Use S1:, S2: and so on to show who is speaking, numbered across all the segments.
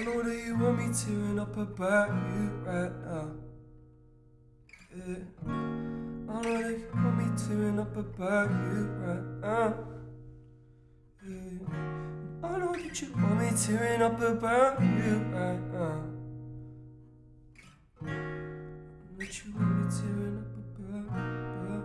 S1: I know that you want me tearing up about you right now. Yeah. I know that you want me tearing up about you right now. Yeah. I know that you want me tearing up about you right now. That you want me tearing up about, about,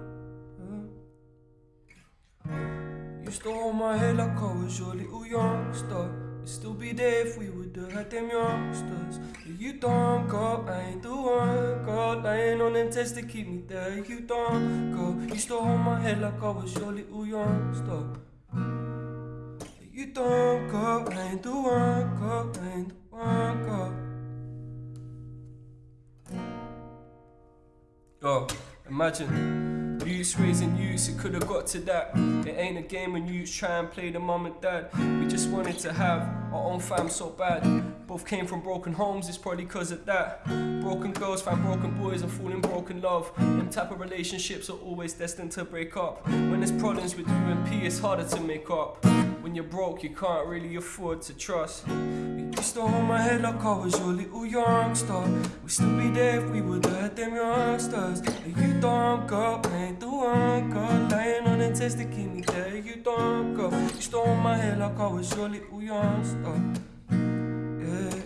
S1: about. To hold my head like I was your little youngster. Still be there if we would've had them youngsters. But you don't go, I ain't the one. Go lying on them tests to keep me there. You don't go. you to hold my head like I was your little youngster. You don't go, I ain't the one. Go, I ain't the one. Go. Yo, imagine youths raising youths, it could've got to that. It ain't a game when youths try and play the mum and dad. We just wanted to have our own fam so bad. Both came from broken homes, it's probably cause of that. Broken girls find broken boys and fall in broken love. Them type of relationships are always destined to break up. When there's problems with you and P, it's harder to make up. When you're broke, you can't really afford to trust. You to hold my head like I was your little youngster. We'd still be there if we would've had them youngsters. And you don't go, ain't the one go. Lying on the test to keep me there, you don't go. You hold my head like I was your little youngster. Yeah,